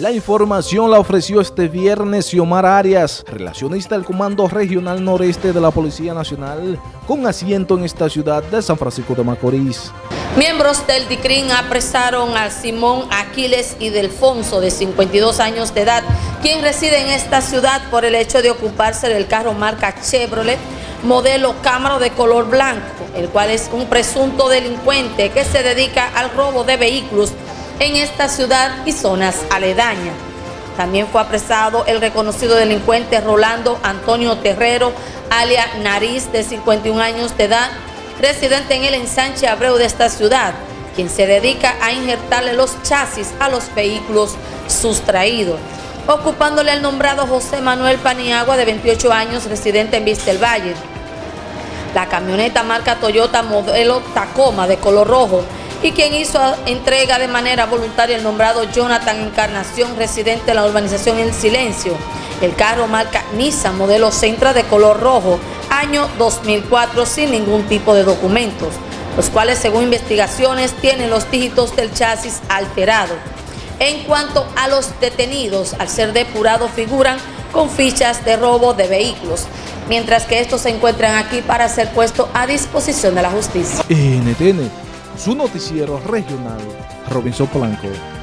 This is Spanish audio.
La información la ofreció este viernes Xiomar Arias, relacionista del Comando Regional Noreste de la Policía Nacional, con asiento en esta ciudad de San Francisco de Macorís. Miembros del DICRIN apresaron a Simón Aquiles y Delfonso, de 52 años de edad, quien reside en esta ciudad por el hecho de ocuparse del carro marca Chevrolet, modelo Camaro de color blanco, el cual es un presunto delincuente que se dedica al robo de vehículos en esta ciudad y zonas aledañas. También fue apresado el reconocido delincuente Rolando Antonio Terrero, alia Nariz, de 51 años de edad, residente en el ensanche Abreu de esta ciudad, quien se dedica a injertarle los chasis a los vehículos sustraídos, ocupándole al nombrado José Manuel Paniagua, de 28 años, residente en Vista del Valle. La camioneta marca Toyota modelo Tacoma de color rojo y quien hizo entrega de manera voluntaria el nombrado Jonathan Encarnación, residente de la urbanización El Silencio. El carro marca Nissan modelo Centra de color rojo, año 2004 sin ningún tipo de documentos, los cuales según investigaciones tienen los dígitos del chasis alterado. En cuanto a los detenidos, al ser depurados figuran con fichas de robo de vehículos, mientras que estos se encuentran aquí para ser puestos a disposición de la justicia. NTN, su noticiero regional, Robinson Blanco.